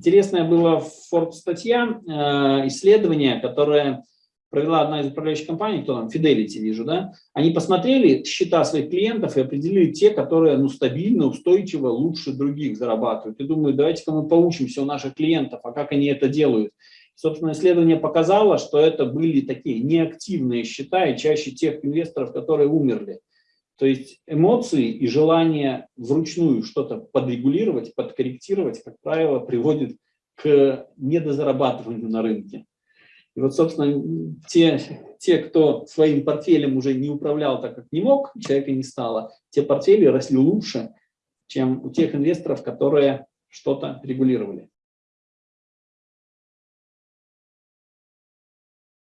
Интересная была Forbes статья, э, исследование, которое провела одна из управляющих компаний, кто там, Fidelity вижу, да, они посмотрели счета своих клиентов и определили те, которые ну, стабильно, устойчиво, лучше других зарабатывают. И думаю, давайте-ка мы поучимся у наших клиентов, а как они это делают. Собственно, исследование показало, что это были такие неактивные счета и чаще тех инвесторов, которые умерли. То есть эмоции и желание вручную что-то подрегулировать, подкорректировать, как правило, приводит к недозарабатыванию на рынке. И вот, собственно, те, те, кто своим портфелем уже не управлял так, как не мог, человека не стало, те портфели росли лучше, чем у тех инвесторов, которые что-то регулировали.